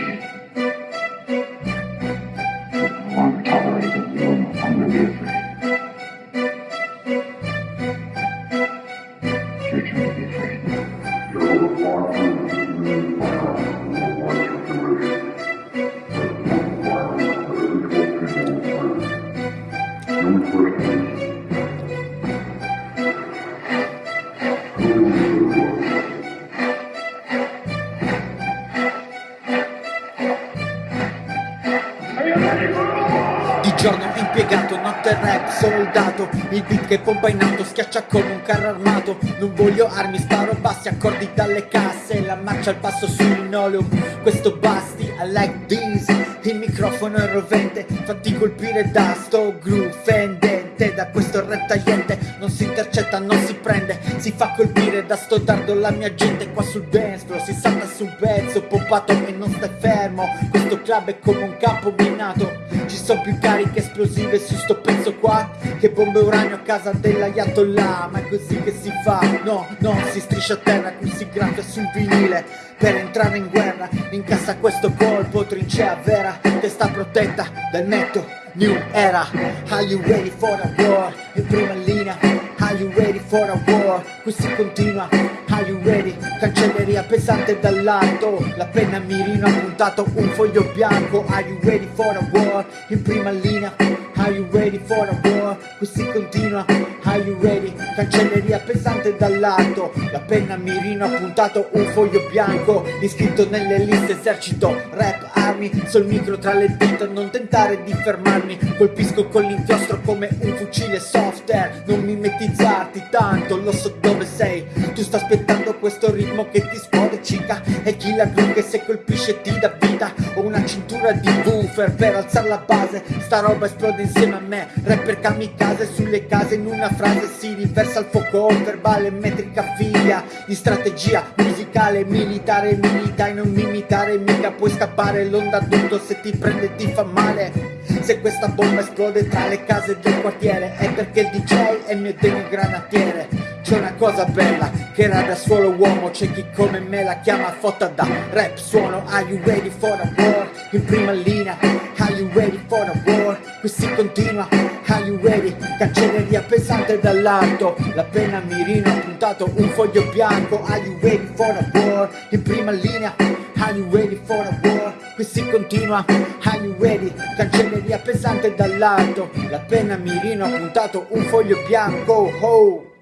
machine. No longer tolerated, you Di giorno impiegato, notte rap, soldato. Il beat che pompa in auto, schiaccia come un carro armato. Non voglio armi, sparo bassi, accordi dalle casse. La marcia al passo sul linoleum, questo basti I like this, il microfono è rovente Fatti colpire da sto groove fendente Da questo rap tagliente, non si intercetta, non si prende. Si fa colpire da sto dardo la mia gente Qua sul dance si salta su un pezzo Pompato e non stai fermo. Questo club è come un campo minato ci sono più cariche esplosive su sto pezzo qua Che bombe uranio a casa dell'ayatollah Ma è così che si fa No, no, si striscia a terra Qui si graffia sul vinile Per entrare in guerra Incassa questo colpo Trincea vera Testa protetta dal netto New era Are you ready for a war? In prima linea Are you ready for a war? Qui si continua Are you ready? Cancelleria pesante dall'alto La penna mirino ha puntato un foglio bianco Are you ready for a war? In prima linea Are you ready for a war? Cancelleria pesante dall'alto La penna mirino ha puntato un foglio bianco Iscritto nelle liste esercito Rap armi sul micro tra le dita Non tentare di fermarmi. Colpisco con l'inchiostro come un fucile soft air Non mimetizzarti tanto Lo so dove sei. Tu sta aspettando questo ritmo che ti scuote cica E chi la gru che se colpisce ti dà vita una cintura di woofer per alzare la base. Sta roba esplode insieme a me Rapper kamikaze sulle case. In una frase Si riversa il fuoco verbale metrica figlia. Di strategia musicale militare Milita e non mi imitare mica Puoi scappare l'onda tutto se ti prende ti fa male. Se questa bomba esplode tra le case del quartiere È perché il DJ è mio demigranatiere C'è una cosa bella che era da solo uomo C'è chi come me la chiama fotta da rap suono Are you ready for a war? In prima linea Are you ready for a war? Qui si continua Are you ready? Cancelleria pesante dall'alto La penna mirino ha puntato un foglio bianco Are you ready for a war? In prima linea Are you ready for a war? Qui si continua Are you ready? Cancelleria pesante dall'alto La penna mirino ha puntato un foglio bianco oh.